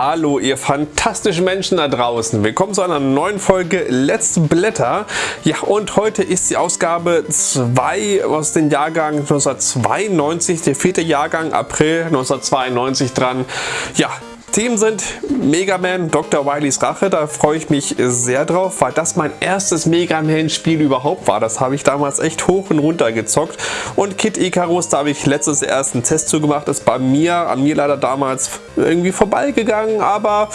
Hallo ihr fantastischen Menschen da draußen. Willkommen zu einer neuen Folge Let's Blätter. Ja und heute ist die Ausgabe 2 aus dem Jahrgang 1992, der vierte Jahrgang April 1992 dran. Ja, Themen sind Mega Man Dr. Wileys Rache, da freue ich mich sehr drauf, weil das mein erstes Mega Man Spiel überhaupt war. Das habe ich damals echt hoch und runter gezockt. Und Kid Icarus, da habe ich letztes erst einen Test zugemacht, ist bei mir, an mir leider damals irgendwie vorbeigegangen, aber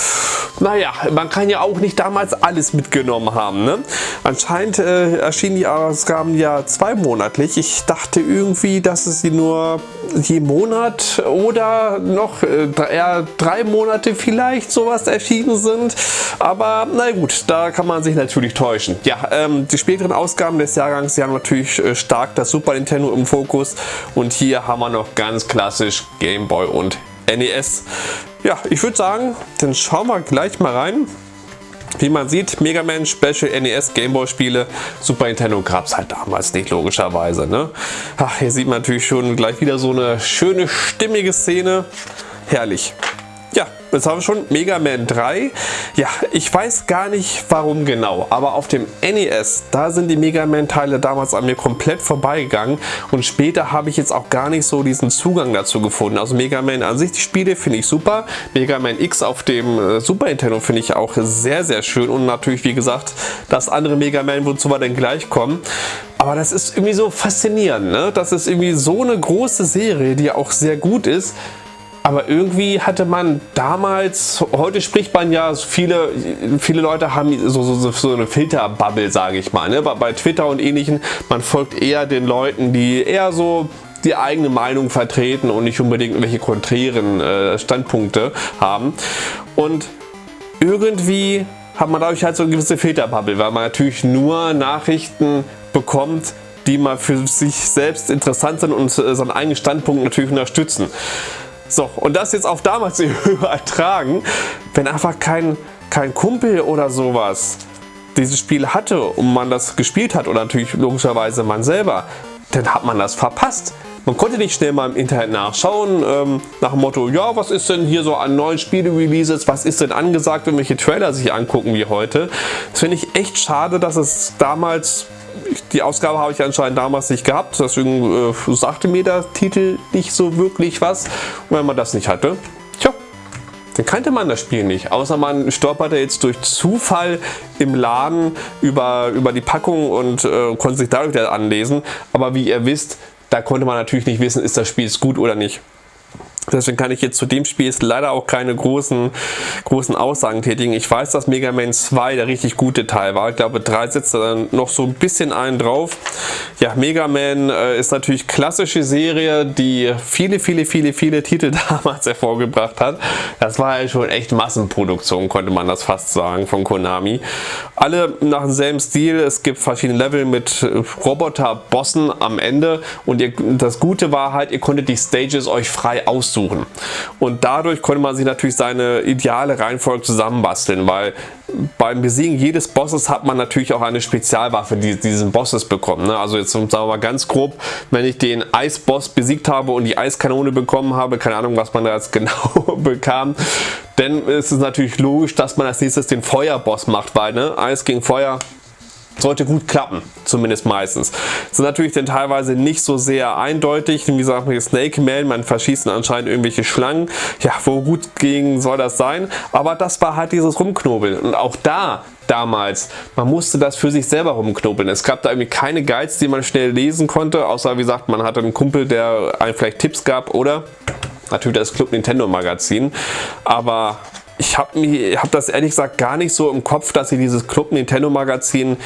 naja, man kann ja auch nicht damals alles mitgenommen haben. Ne? Anscheinend äh, erschienen die Ausgaben ja zweimonatlich. Ich dachte irgendwie, dass es sie nur je Monat oder noch äh, eher drei Monate Monate vielleicht sowas erschienen sind. Aber na gut, da kann man sich natürlich täuschen. Ja, ähm, die späteren Ausgaben des Jahrgangs, die haben natürlich äh, stark das Super Nintendo im Fokus. Und hier haben wir noch ganz klassisch Game Boy und NES. Ja, ich würde sagen, dann schauen wir gleich mal rein. Wie man sieht, Mega Man Special NES Gameboy Spiele, Super Nintendo gab es halt damals nicht logischerweise. Ne? Ach, hier sieht man natürlich schon gleich wieder so eine schöne stimmige Szene. Herrlich. Jetzt haben wir schon Mega Man 3. Ja, ich weiß gar nicht warum genau, aber auf dem NES, da sind die Mega Man Teile damals an mir komplett vorbeigegangen und später habe ich jetzt auch gar nicht so diesen Zugang dazu gefunden. Also Mega Man an sich, die Spiele finde ich super. Mega Man X auf dem äh, Super Nintendo finde ich auch sehr, sehr schön und natürlich, wie gesagt, das andere Mega Man, wozu wir dann gleich kommen. Aber das ist irgendwie so faszinierend, ne? Das ist irgendwie so eine große Serie, die auch sehr gut ist aber irgendwie hatte man damals, heute spricht man ja, viele, viele Leute haben so, so, so eine Filterbubble, sage ich mal. Ne? Bei Twitter und ähnlichen, man folgt eher den Leuten, die eher so die eigene Meinung vertreten und nicht unbedingt irgendwelche konträren äh, Standpunkte haben. Und irgendwie hat man dadurch halt so eine gewisse Filterbubble, weil man natürlich nur Nachrichten bekommt, die mal für sich selbst interessant sind und äh, seinen eigenen Standpunkt natürlich unterstützen. So, und das jetzt auf damals übertragen, wenn einfach kein, kein Kumpel oder sowas dieses Spiel hatte und man das gespielt hat oder natürlich logischerweise man selber, dann hat man das verpasst. Man konnte nicht schnell mal im Internet nachschauen, ähm, nach dem Motto, ja, was ist denn hier so an neuen Spiele-Releases, was ist denn angesagt, wenn welche Trailer sich angucken wie heute. Das finde ich echt schade, dass es damals die Ausgabe habe ich anscheinend damals nicht gehabt, deswegen äh, sagte mir der Titel nicht so wirklich was. Und wenn man das nicht hatte, tja, dann kannte man das Spiel nicht. Außer man stolperte jetzt durch Zufall im Laden über, über die Packung und äh, konnte sich dadurch anlesen. Aber wie ihr wisst, da konnte man natürlich nicht wissen, ist das Spiel gut oder nicht. Deswegen kann ich jetzt zu dem Spiel jetzt leider auch keine großen, großen Aussagen tätigen. Ich weiß, dass Mega Man 2 der richtig gute Teil war. Ich glaube, 3 setzt dann noch so ein bisschen einen drauf. Ja, Mega Man äh, ist natürlich klassische Serie, die viele, viele, viele, viele Titel damals hervorgebracht hat. Das war ja schon echt Massenproduktion, konnte man das fast sagen, von Konami. Alle nach demselben Stil. Es gibt verschiedene Level mit Roboter-Bossen am Ende. Und ihr, das Gute war halt, ihr konntet die Stages euch frei aussuchen aussuchen. Und dadurch konnte man sich natürlich seine ideale Reihenfolge zusammenbasteln, weil beim Besiegen jedes Bosses hat man natürlich auch eine Spezialwaffe, die diesen Bosses bekommen. Ne? Also jetzt sagen wir mal ganz grob, wenn ich den Eisboss besiegt habe und die Eiskanone bekommen habe, keine Ahnung, was man da jetzt genau bekam, dann ist es natürlich logisch, dass man als nächstes den Feuerboss macht, weil ne? Eis gegen Feuer sollte gut klappen, zumindest meistens. Sind natürlich dann teilweise nicht so sehr eindeutig, wie gesagt, mit Snake Man, man verschießt anscheinend irgendwelche Schlangen. Ja, wo gut ging soll das sein? Aber das war halt dieses Rumknobeln. Und auch da damals. Man musste das für sich selber rumknobeln. Es gab da irgendwie keine Guides, die man schnell lesen konnte, außer wie gesagt, man hatte einen Kumpel, der einem vielleicht Tipps gab oder natürlich das Club Nintendo Magazin. Aber ich habe hab das ehrlich gesagt gar nicht so im Kopf, dass sie dieses Club Nintendo Magazin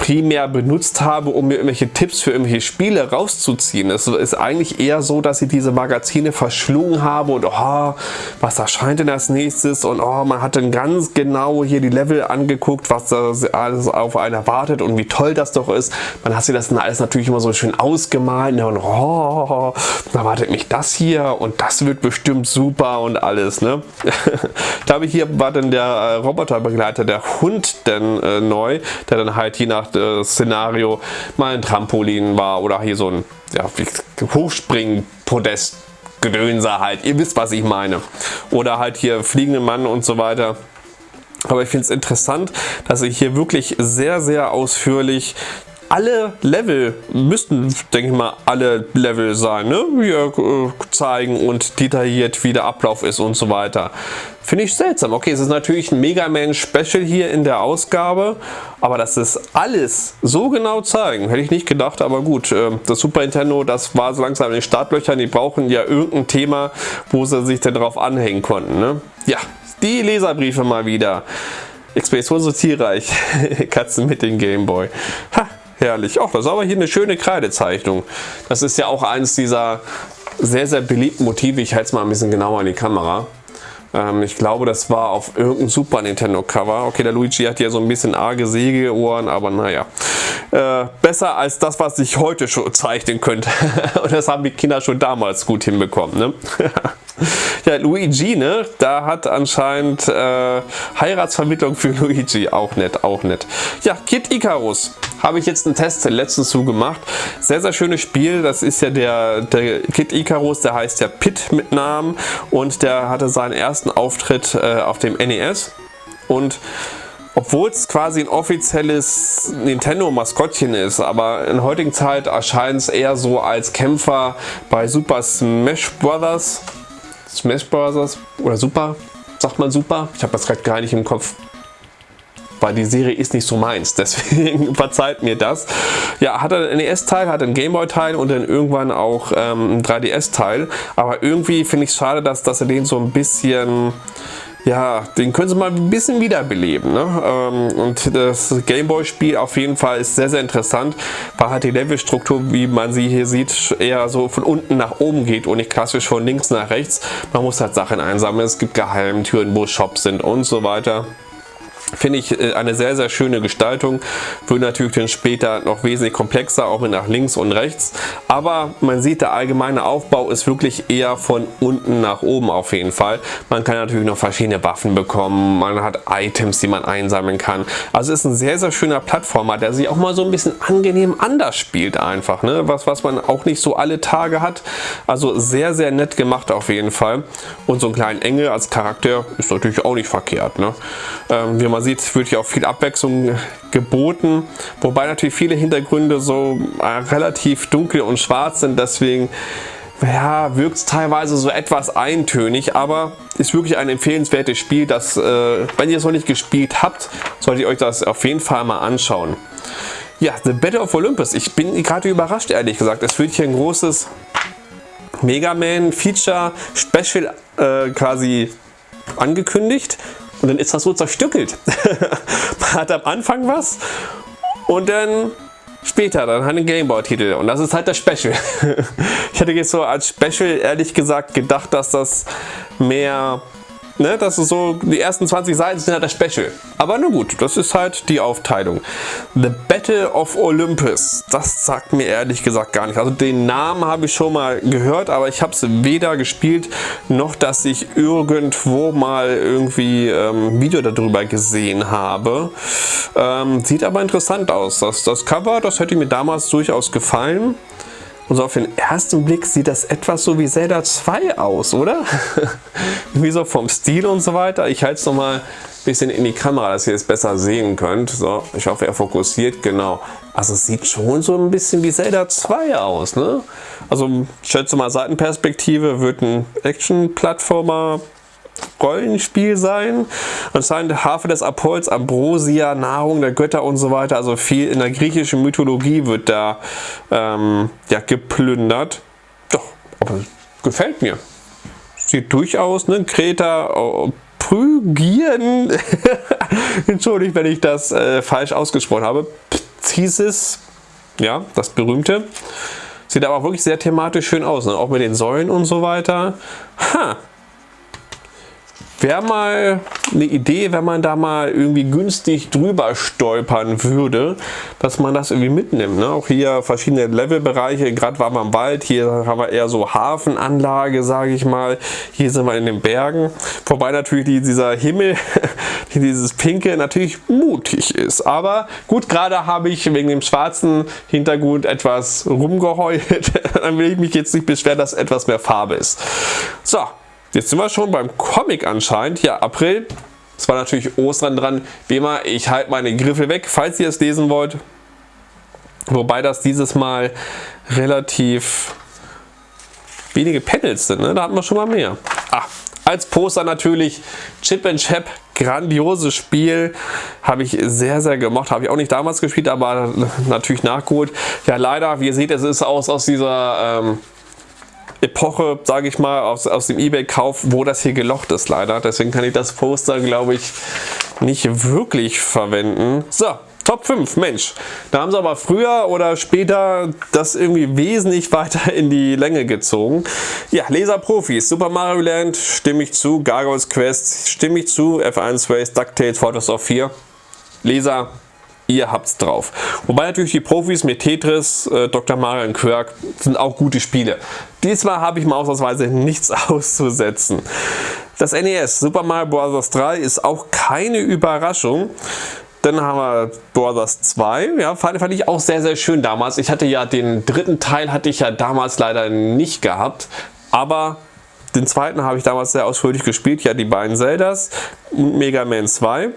primär benutzt habe, um mir irgendwelche Tipps für irgendwelche Spiele rauszuziehen. Es ist eigentlich eher so, dass ich diese Magazine verschlungen habe und oh, was erscheint denn als nächstes und oh, man hat dann ganz genau hier die Level angeguckt, was da alles auf einen erwartet und wie toll das doch ist. Man hat sich das dann alles natürlich immer so schön ausgemalt und oh, da wartet mich das hier und das wird bestimmt super und alles. Ne? ich glaube, hier war dann der äh, Roboterbegleiter, der Hund dann äh, neu, der dann halt je nach Szenario mal ein Trampolin war oder hier so ein ja, Hochspringen-Podest Gedönse halt. Ihr wisst, was ich meine. Oder halt hier fliegende Mann und so weiter. Aber ich finde es interessant, dass ich hier wirklich sehr, sehr ausführlich alle Level, müssten, denke ich mal, alle Level sein, ne? Hier äh, zeigen und detailliert, wie der Ablauf ist und so weiter. Finde ich seltsam. Okay, es ist natürlich ein Mega Man Special hier in der Ausgabe, aber dass das alles so genau zeigen, hätte ich nicht gedacht, aber gut. Äh, das Super Nintendo, das war so langsam in den Startlöchern, die brauchen ja irgendein Thema, wo sie sich denn drauf anhängen konnten, ne? Ja, die Leserbriefe mal wieder. Expedition so zielreich. Katzen mit dem Gameboy. Ha, herrlich. Ach, das ist aber hier eine schöne Kreidezeichnung. Das ist ja auch eins dieser sehr, sehr beliebten Motive. Ich halte es mal ein bisschen genauer in die Kamera. Ähm, ich glaube, das war auf irgendeinem Super Nintendo Cover. Okay, der Luigi hat hier so ein bisschen arge Sägeohren, aber naja. Äh, besser als das, was ich heute schon zeichnen könnte. Und das haben die Kinder schon damals gut hinbekommen. Ne? ja, Luigi, ne? Da hat anscheinend äh, Heiratsvermittlung für Luigi. Auch nett, auch nett. Ja, Kid Icarus habe ich jetzt einen Test letztens zu gemacht. Sehr, sehr schönes Spiel. Das ist ja der, der Kid Icarus, der heißt ja Pit mit Namen und der hatte seinen ersten Auftritt äh, auf dem NES. Und obwohl es quasi ein offizielles Nintendo-Maskottchen ist, aber in heutigen Zeit erscheint es eher so als Kämpfer bei Super Smash Bros. Smash Bros. oder Super, sagt man Super? Ich habe das gerade gar nicht im Kopf weil die Serie ist nicht so meins, deswegen verzeiht mir das. Ja, hat er ein NES-Teil, hat einen Gameboy-Teil und dann irgendwann auch ähm, ein 3DS-Teil, aber irgendwie finde ich es schade, dass, dass er den so ein bisschen ja, den können sie mal ein bisschen wiederbeleben. Ne? Ähm, und das Gameboy-Spiel auf jeden Fall ist sehr, sehr interessant, weil halt die Levelstruktur, wie man sie hier sieht, eher so von unten nach oben geht und nicht klassisch von links nach rechts. Man muss halt Sachen einsammeln, es gibt Geheimtüren, wo Shops sind und so weiter. Finde ich äh, eine sehr, sehr schöne Gestaltung. Wird natürlich dann später noch wesentlich komplexer, auch mit nach links und rechts. Aber man sieht, der allgemeine Aufbau ist wirklich eher von unten nach oben auf jeden Fall. Man kann natürlich noch verschiedene Waffen bekommen. Man hat Items, die man einsammeln kann. Also ist ein sehr, sehr schöner Plattformer, der sich auch mal so ein bisschen angenehm anders spielt einfach. Ne? Was, was man auch nicht so alle Tage hat. Also sehr, sehr nett gemacht auf jeden Fall. Und so einen kleinen Engel als Charakter ist natürlich auch nicht verkehrt. Ne? Ähm, wie man sieht, wird hier auch viel Abwechslung geboten, wobei natürlich viele Hintergründe so äh, relativ dunkel und schwarz sind, deswegen ja, wirkt es teilweise so etwas eintönig, aber ist wirklich ein empfehlenswertes Spiel, das, äh, wenn ihr es noch nicht gespielt habt, solltet ihr euch das auf jeden Fall mal anschauen. Ja, The Battle of Olympus. Ich bin gerade überrascht, ehrlich gesagt. Es wird hier ein großes Mega Man Feature Special äh, quasi angekündigt. Und dann ist das so zerstückelt. Man hat am Anfang was und dann später dann einen Gameboy-Titel und das ist halt das Special. ich hätte jetzt so als Special ehrlich gesagt gedacht, dass das mehr Ne, das ist so, die ersten 20 Seiten sind halt das Special. Aber nur gut, das ist halt die Aufteilung. The Battle of Olympus, das sagt mir ehrlich gesagt gar nicht. Also den Namen habe ich schon mal gehört, aber ich habe es weder gespielt, noch dass ich irgendwo mal irgendwie ähm, Video darüber gesehen habe. Ähm, sieht aber interessant aus. Das, das Cover, das hätte mir damals durchaus gefallen. Und so auf den ersten Blick sieht das etwas so wie Zelda 2 aus, oder? wie so vom Stil und so weiter. Ich halte es nochmal ein bisschen in die Kamera, dass ihr es besser sehen könnt. So, ich hoffe, er fokussiert, genau. Also es sieht schon so ein bisschen wie Zelda 2 aus, ne? Also schätze mal Seitenperspektive wird ein Action-Plattformer Rollenspiel sein. Anscheinend Harfe des Apolls, Ambrosia, Nahrung der Götter und so weiter. Also viel in der griechischen Mythologie wird da ähm, ja, geplündert. Doch, aber gefällt mir. Sieht durchaus, ne? Kreta, oh, Phrygieren. Entschuldigt, wenn ich das äh, falsch ausgesprochen habe. Phthisis, ja, das berühmte. Sieht aber wirklich sehr thematisch schön aus, ne? auch mit den Säulen und so weiter. Ha, wäre mal eine Idee, wenn man da mal irgendwie günstig drüber stolpern würde, dass man das irgendwie mitnimmt. Ne? Auch hier verschiedene Levelbereiche, gerade waren wir im Wald, hier haben wir eher so Hafenanlage, sage ich mal. Hier sind wir in den Bergen. Wobei natürlich dieser Himmel, dieses Pinke natürlich mutig ist. Aber gut, gerade habe ich wegen dem schwarzen Hintergrund etwas rumgeheult. Dann will ich mich jetzt nicht beschweren, dass etwas mehr Farbe ist. So, Jetzt sind wir schon beim Comic anscheinend. Ja, April. Es war natürlich Ostern dran. Wie immer, ich halte meine Griffel weg, falls ihr es lesen wollt. Wobei das dieses Mal relativ wenige Panels sind. Ne? Da hatten wir schon mal mehr. Ah, als Poster natürlich Chip and Chap. Grandioses Spiel. Habe ich sehr, sehr gemocht. Habe ich auch nicht damals gespielt, aber natürlich nachgeholt. Ja, leider, wie ihr seht, es ist aus, aus dieser... Ähm, Epoche, sage ich mal, aus, aus dem Ebay-Kauf, wo das hier gelocht ist leider. Deswegen kann ich das Poster, glaube ich, nicht wirklich verwenden. So, Top 5, Mensch. Da haben sie aber früher oder später das irgendwie wesentlich weiter in die Länge gezogen. Ja, Laser-Profis, Super Mario Land, stimme ich zu, Gargoyles Quest, stimme ich zu, F1 Race, DuckTales, Photos of 4. Laser, ihr habt's drauf. Wobei natürlich die Profis mit Tetris, äh, Dr. Mario und Quirk sind auch gute Spiele. Diesmal habe ich mal ausnahmsweise nichts auszusetzen. Das NES Super Mario Bros. 3 ist auch keine Überraschung. Dann haben wir Brothers 2, ja, fand, fand, ich auch sehr, sehr schön damals. Ich hatte ja den dritten Teil hatte ich ja damals leider nicht gehabt, aber den zweiten habe ich damals sehr ausführlich gespielt, ja die beiden Zeldas und Mega Man 2.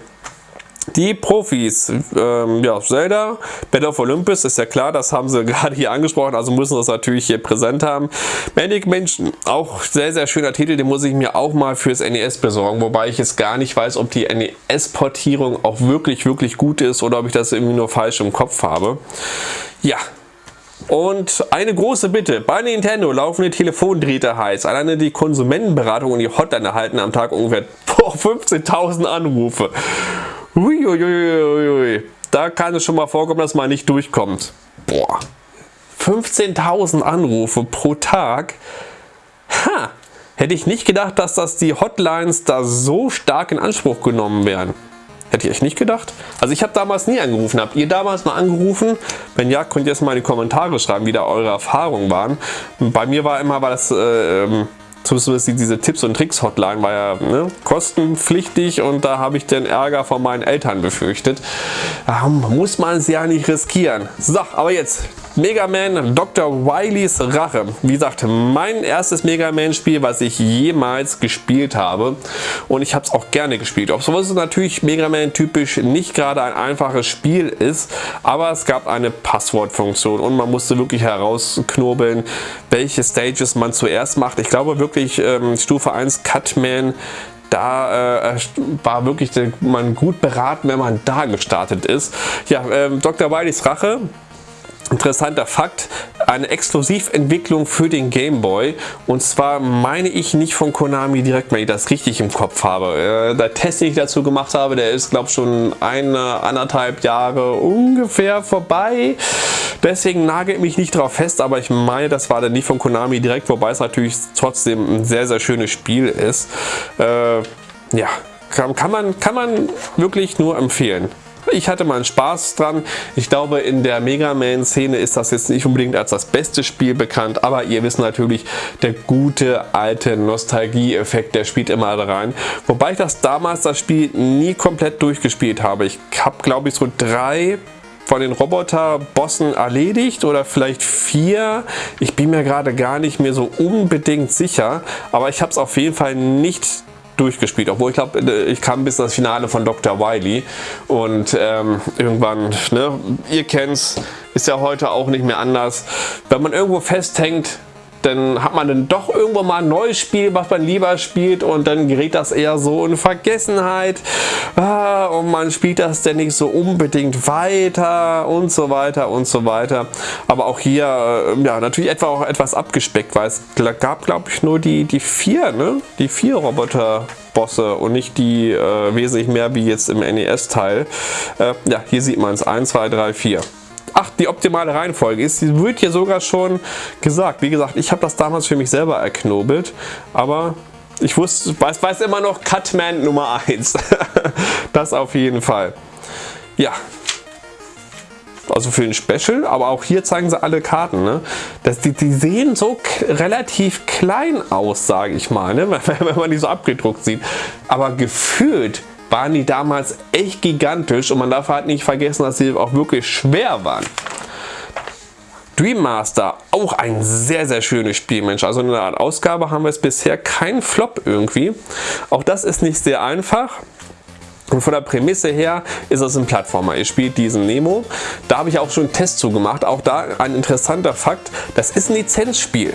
Die Profis, ähm, ja, Zelda, Battle of Olympus, ist ja klar, das haben sie gerade hier angesprochen, also müssen das natürlich hier präsent haben. Manic Mansion, auch sehr, sehr schöner Titel, den muss ich mir auch mal fürs NES besorgen, wobei ich jetzt gar nicht weiß, ob die NES-Portierung auch wirklich, wirklich gut ist oder ob ich das irgendwie nur falsch im Kopf habe. Ja, und eine große Bitte, bei Nintendo laufen die Telefondrähte heiß. Alleine die Konsumentenberatung und die Hotline erhalten am Tag ungefähr 15.000 Anrufe. Uiuiuiui. Da kann es schon mal vorkommen, dass man nicht durchkommt. Boah. 15.000 Anrufe pro Tag. Ha! Hätte ich nicht gedacht, dass das die Hotlines da so stark in Anspruch genommen werden. Hätte ich echt nicht gedacht. Also ich habe damals nie angerufen. Habt ihr damals mal angerufen? Wenn ja, könnt ihr jetzt mal in die Kommentare schreiben, wie da eure Erfahrungen waren. Bei mir war immer, war das äh, ähm, zumindest diese Tipps und Tricks Hotline war ja ne, kostenpflichtig und da habe ich den Ärger von meinen Eltern befürchtet. Da muss man es ja nicht riskieren. So, aber jetzt Mega Man Dr. Wileys Rache. Wie gesagt, mein erstes Mega Man Spiel, was ich jemals gespielt habe. Und ich habe es auch gerne gespielt. Obwohl es natürlich Mega Man typisch nicht gerade ein einfaches Spiel ist. Aber es gab eine Passwortfunktion und man musste wirklich herausknobeln, welche Stages man zuerst macht. Ich glaube wirklich ähm, Stufe 1 Cutman da äh, war wirklich man gut beraten, wenn man da gestartet ist. Ja, ähm, Dr. Wileys Rache Interessanter Fakt, eine Exklusiventwicklung für den Game Boy und zwar meine ich nicht von Konami direkt, wenn ich das richtig im Kopf habe. Äh, der Test, den ich dazu gemacht habe, der ist glaube schon eine, anderthalb Jahre ungefähr vorbei. Deswegen nagelt mich nicht drauf fest, aber ich meine, das war dann nicht von Konami direkt, wobei es natürlich trotzdem ein sehr, sehr schönes Spiel ist. Äh, ja, kann, kann, man, kann man wirklich nur empfehlen. Ich hatte mal Spaß dran. Ich glaube, in der Mega Man-Szene ist das jetzt nicht unbedingt als das beste Spiel bekannt, aber ihr wisst natürlich, der gute alte Nostalgie-Effekt, der spielt immer rein. Wobei ich das damals, das Spiel, nie komplett durchgespielt habe. Ich habe, glaube ich, so drei von den Roboter-Bossen erledigt oder vielleicht vier. Ich bin mir gerade gar nicht mehr so unbedingt sicher, aber ich habe es auf jeden Fall nicht durchgespielt, obwohl ich glaube, äh, ich kam bis das Finale von Dr. Wily und ähm, irgendwann, ne, ihr kennt's, ist ja heute auch nicht mehr anders. Wenn man irgendwo festhängt, dann hat man dann doch irgendwo mal ein neues Spiel, was man lieber spielt und dann gerät das eher so in Vergessenheit ah, und man spielt das dann nicht so unbedingt weiter und so weiter und so weiter. Aber auch hier, äh, ja, natürlich etwa auch etwas abgespeckt, weil es gab, glaube ich, nur die, die vier, ne? Die vier Roboter. Bosse und nicht die äh, wesentlich mehr wie jetzt im NES-Teil. Äh, ja, hier sieht man es. 1, 2, 3, 4. Ach, die optimale Reihenfolge ist, die wird hier sogar schon gesagt. Wie gesagt, ich habe das damals für mich selber erknobelt, aber Ich wusste, weiß, weiß immer noch Cutman Nummer 1. das auf jeden Fall. Ja, also für ein Special, aber auch hier zeigen sie alle Karten. Ne? Das, die, die sehen so relativ klein aus, sage ich mal, ne? wenn man die so abgedruckt sieht. Aber gefühlt waren die damals echt gigantisch und man darf halt nicht vergessen, dass sie auch wirklich schwer waren. Dream Master, auch ein sehr, sehr schönes Spiel, Mensch. Also in der Art Ausgabe haben wir es bisher kein Flop irgendwie. Auch das ist nicht sehr einfach. Und von der Prämisse her ist es ein Plattformer. Ihr spielt diesen Nemo. Da habe ich auch schon einen Test zu gemacht. Auch da ein interessanter Fakt. Das ist ein Lizenzspiel.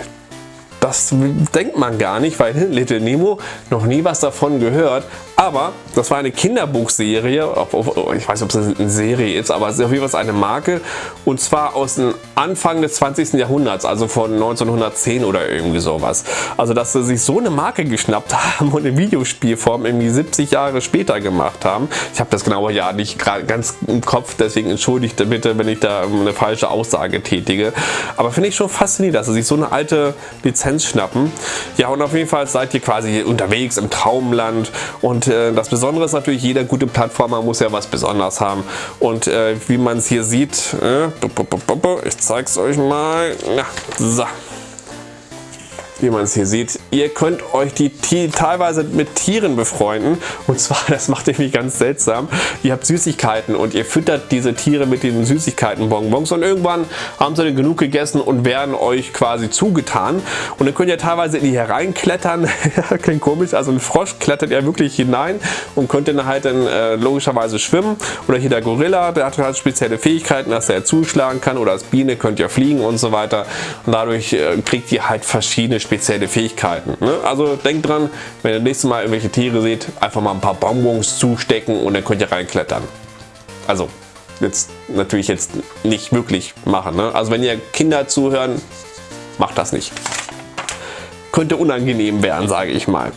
Das denkt man gar nicht, weil Little Nemo noch nie was davon gehört. Aber das war eine Kinderbuchserie, ich weiß nicht, ob es eine Serie ist, aber es ist auf jeden Fall eine Marke. Und zwar aus dem Anfang des 20. Jahrhunderts, also von 1910 oder irgendwie sowas. Also dass sie sich so eine Marke geschnappt haben und in Videospielform irgendwie 70 Jahre später gemacht haben. Ich habe das genaue Jahr nicht ganz im Kopf, deswegen entschuldigt bitte, wenn ich da eine falsche Aussage tätige. Aber finde ich schon faszinierend, dass sie sich so eine alte Lizenz schnappen. Ja und auf jeden Fall seid ihr quasi unterwegs im Traumland und äh, das Besondere ist natürlich, jeder gute Plattformer muss ja was Besonderes haben. Und äh, wie man es hier sieht, äh, ich zeige es euch mal. Ja, so wie man es hier sieht. Ihr könnt euch die teilweise mit Tieren befreunden. Und zwar, das macht irgendwie ganz seltsam, ihr habt Süßigkeiten und ihr füttert diese Tiere mit den Süßigkeitenbonbons. Und irgendwann haben sie dann genug gegessen und werden euch quasi zugetan. Und dann könnt ihr teilweise in die hereinklettern, klingt komisch, also ein Frosch klettert ja wirklich hinein und könnt dann halt dann äh, logischerweise schwimmen. Oder hier der Gorilla, der hat halt spezielle Fähigkeiten, dass er zuschlagen kann. Oder als Biene könnt ihr fliegen und so weiter. Und dadurch äh, kriegt ihr halt verschiedene spezielle Fähigkeiten. Ne? Also denkt dran, wenn ihr das nächste Mal irgendwelche Tiere seht, einfach mal ein paar Bonbons zustecken und dann könnt ihr reinklettern. Also jetzt natürlich jetzt nicht wirklich machen. Ne? Also wenn ihr Kinder zuhören, macht das nicht. Könnte unangenehm werden, sage ich mal.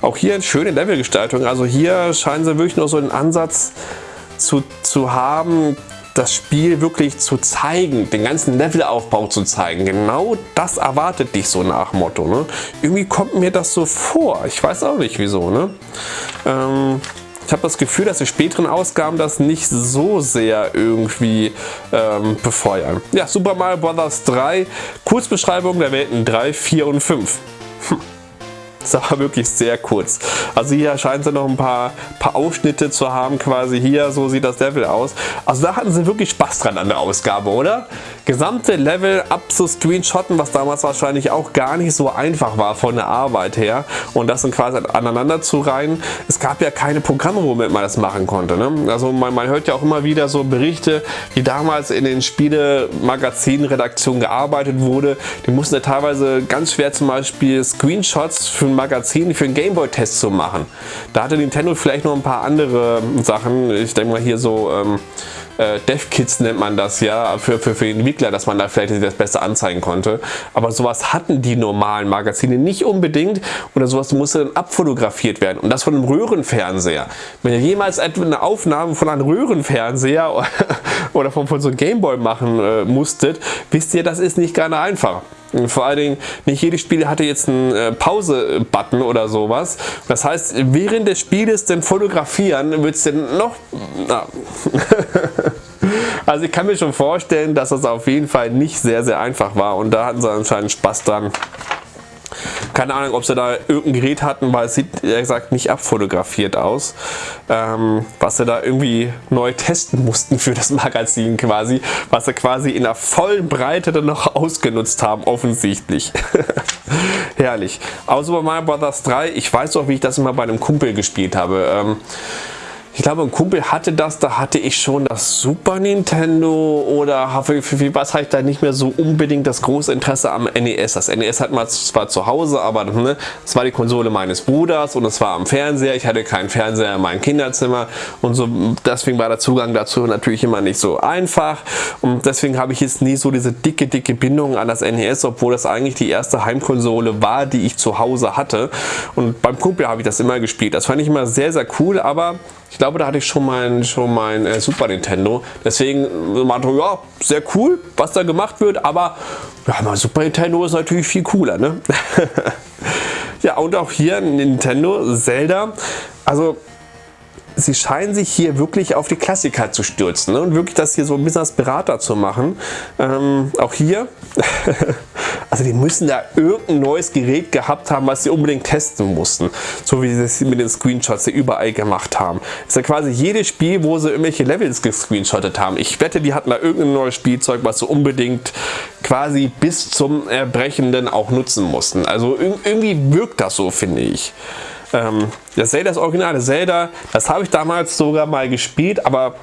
Auch hier eine schöne Levelgestaltung. Also hier scheinen sie wirklich noch so einen Ansatz zu, zu haben, das Spiel wirklich zu zeigen, den ganzen Levelaufbau zu zeigen. Genau das erwartet dich so nach Motto. Ne? Irgendwie kommt mir das so vor. Ich weiß auch nicht wieso. Ne? Ähm, ich habe das Gefühl, dass die späteren Ausgaben das nicht so sehr irgendwie ähm, befeuern. Ja, Super Mario Bros. 3, Kurzbeschreibung der Welten 3, 4 und 5. Hm. Das war wirklich sehr kurz. Also hier scheint sie noch ein paar, paar Ausschnitte zu haben, quasi hier, so sieht das Level aus. Also da hatten sie wirklich Spaß dran an der Ausgabe, oder? Gesamte Level abzuscreenshotten, was damals wahrscheinlich auch gar nicht so einfach war von der Arbeit her und das dann quasi aneinander zu reihen. Es gab ja keine Programme, womit man das machen konnte. Ne? Also man, man hört ja auch immer wieder so Berichte, die damals in den Spiele-Magazin-Redaktionen gearbeitet wurde. Die mussten ja teilweise ganz schwer zum Beispiel Screenshots für ein Magazin, für einen Gameboy-Test zu machen. Da hatte Nintendo vielleicht noch ein paar andere Sachen. Ich denke mal hier so... Ähm, äh, Dev-Kits nennt man das ja, für, für, für den Entwickler, dass man da vielleicht das besser anzeigen konnte. Aber sowas hatten die normalen Magazine nicht unbedingt oder sowas musste dann abfotografiert werden und das von einem Röhrenfernseher. Wenn ihr jemals eine Aufnahme von einem Röhrenfernseher oder von, von so einem Gameboy machen äh, musstet, wisst ihr, das ist nicht gerade einfach. Vor allen Dingen, nicht jedes Spiel hatte jetzt einen äh, Pause-Button oder sowas. Das heißt, während des Spieles den fotografieren, wird es denn noch... also ich kann mir schon vorstellen, dass das auf jeden Fall nicht sehr, sehr einfach war und da hatten sie anscheinend Spaß dran. Keine Ahnung, ob sie da irgendein Gerät hatten, weil es sieht, ehrlich gesagt, nicht abfotografiert aus. Ähm, was sie da irgendwie neu testen mussten für das Magazin quasi. Was sie quasi in der vollen Breite dann noch ausgenutzt haben, offensichtlich. Herrlich. Aber Super Mario Bros. 3, ich weiß auch, wie ich das immer bei einem Kumpel gespielt habe. Ähm, ich glaube, ein Kumpel hatte das, da hatte ich schon das Super Nintendo oder für, für was hatte ich da nicht mehr so unbedingt das große Interesse am NES. Das NES hat man zwar zu Hause, aber ne, es war die Konsole meines Bruders und es war am Fernseher. Ich hatte keinen Fernseher in meinem Kinderzimmer und so deswegen war der Zugang dazu natürlich immer nicht so einfach und deswegen habe ich jetzt nie so diese dicke, dicke Bindung an das NES, obwohl das eigentlich die erste Heimkonsole war, die ich zu Hause hatte und beim Kumpel habe ich das immer gespielt. Das fand ich immer sehr, sehr cool, aber ich glaube, da hatte ich schon mein, schon mein äh, Super Nintendo. Deswegen meinte ja, sehr cool, was da gemacht wird, aber ja, mein Super Nintendo ist natürlich viel cooler. Ne? Ja, und auch hier Nintendo, Zelda. Also sie scheinen sich hier wirklich auf die Klassiker zu stürzen ne? und wirklich das hier so ein bisschen als Berater zu machen. Ähm, auch hier, also die müssen da irgendein neues Gerät gehabt haben, was sie unbedingt testen mussten. So wie sie es mit den Screenshots überall gemacht haben. ist ja quasi jedes Spiel, wo sie irgendwelche Levels gescreenshottet haben. Ich wette, die hatten da irgendein neues Spielzeug, was sie unbedingt quasi bis zum Erbrechenden auch nutzen mussten. Also irgendwie wirkt das so, finde ich. Ähm, das Zelda, das originale Zelda, das habe ich damals sogar mal gespielt, aber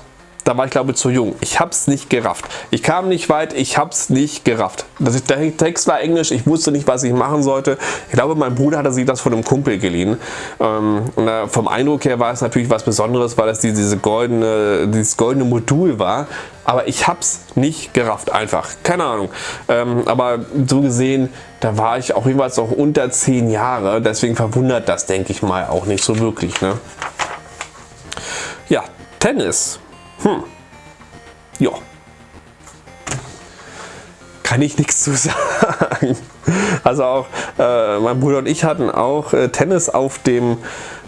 da war ich glaube zu jung. Ich habe es nicht gerafft. Ich kam nicht weit, ich habe es nicht gerafft. Das, der Text war englisch, ich wusste nicht, was ich machen sollte. Ich glaube, mein Bruder hatte sich das von einem Kumpel geliehen. Ähm, und, äh, vom Eindruck her war es natürlich was Besonderes, weil es die, diese goldene, dieses goldene Modul war. Aber ich habe es nicht gerafft, einfach. Keine Ahnung. Ähm, aber so gesehen, da war ich auch jeweils noch unter 10 Jahre. Deswegen verwundert das, denke ich mal, auch nicht so wirklich. Ne? Ja, Tennis. Hm. Ja. Kann ich nichts zu sagen. Also auch äh, mein Bruder und ich hatten auch äh, Tennis auf dem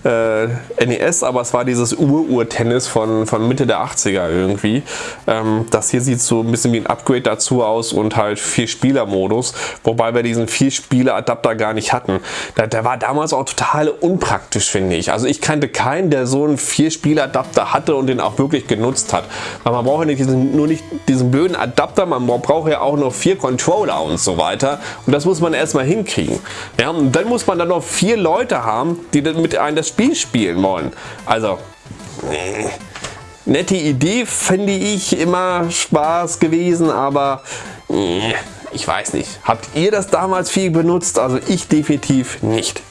äh, NES, aber es war dieses Ur-Ur-Tennis von, von Mitte der 80er irgendwie. Ähm, das hier sieht so ein bisschen wie ein Upgrade dazu aus und halt vier Spieler-Modus, wobei wir diesen vier Spieler-Adapter gar nicht hatten. Der, der war damals auch total unpraktisch, finde ich. Also ich kannte keinen, der so einen vier Spieler-Adapter hatte und den auch wirklich genutzt hat. Weil man braucht ja nicht diesen, nur nicht diesen blöden Adapter, man braucht ja auch noch vier Controller und so weiter. Und das muss man erstmal hinkriegen. Ja, und dann muss man dann noch vier Leute haben, die mit einem das Spiel spielen wollen. Also, nee. nette Idee finde ich immer Spaß gewesen, aber nee, ich weiß nicht. Habt ihr das damals viel benutzt? Also ich definitiv nicht.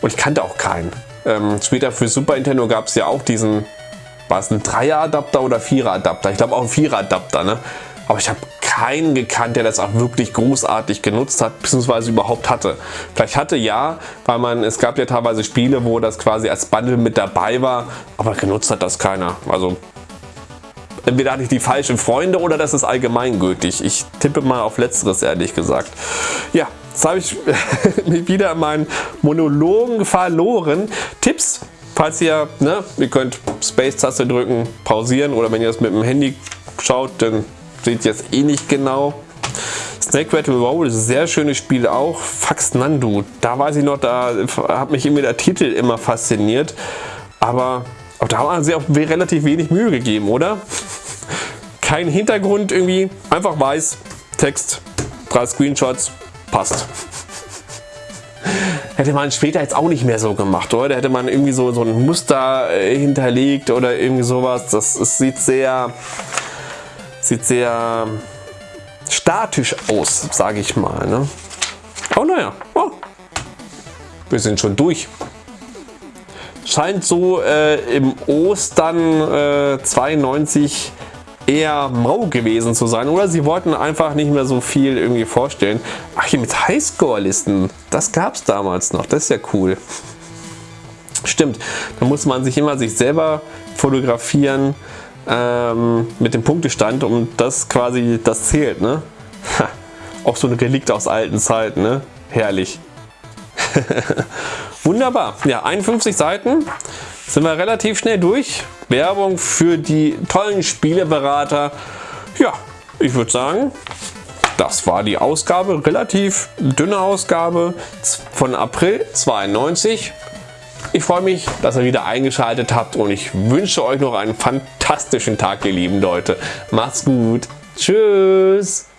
Und ich kannte auch keinen. Ähm, später für Super Nintendo gab es ja auch diesen, war es ein Dreier-Adapter oder Vierer-Adapter? Ich glaube auch ein Vierer-Adapter, ne? Aber ich habe keinen gekannt, der das auch wirklich großartig genutzt hat, beziehungsweise überhaupt hatte. Vielleicht hatte ja, weil man, es gab ja teilweise Spiele, wo das quasi als Bundle mit dabei war, aber genutzt hat das keiner. Also entweder hatte ich die falschen Freunde oder das ist allgemeingültig. Ich tippe mal auf letzteres, ehrlich gesagt. Ja, jetzt habe ich mich wieder in meinen Monologen verloren. Tipps, falls ihr, ne, ihr könnt Space-Taste drücken, pausieren oder wenn ihr das mit dem Handy schaut, dann seht jetzt eh nicht genau. Snake Rattle Roll sehr schönes Spiel auch. Fax Nandu, da weiß ich noch, da hat mich immer der Titel immer fasziniert. Aber auch da haben sie auch relativ wenig Mühe gegeben, oder? Kein Hintergrund irgendwie, einfach weiß, Text, drei Screenshots, passt. Hätte man später jetzt auch nicht mehr so gemacht, oder? Hätte man irgendwie so, so ein Muster äh, hinterlegt oder irgendwie sowas. Das, das sieht sehr Sieht sehr statisch aus, sage ich mal. Ne? Oh naja, oh. wir sind schon durch. Scheint so äh, im Ostern äh, 92 eher mau gewesen zu sein. Oder sie wollten einfach nicht mehr so viel irgendwie vorstellen. Ach, hier mit Highscore-Listen. Das gab es damals noch. Das ist ja cool. Stimmt, da muss man sich immer sich selber fotografieren ähm, mit dem Punktestand und das quasi das zählt. Ne? Auch so ein Relikt aus alten Zeiten. Ne? Herrlich. Wunderbar. Ja, 51 Seiten sind wir relativ schnell durch. Werbung für die tollen Spieleberater. Ja, ich würde sagen, das war die Ausgabe, relativ dünne Ausgabe von April 92. Ich freue mich, dass ihr wieder eingeschaltet habt und ich wünsche euch noch einen fantastischen Tag, ihr lieben Leute. Macht's gut. Tschüss.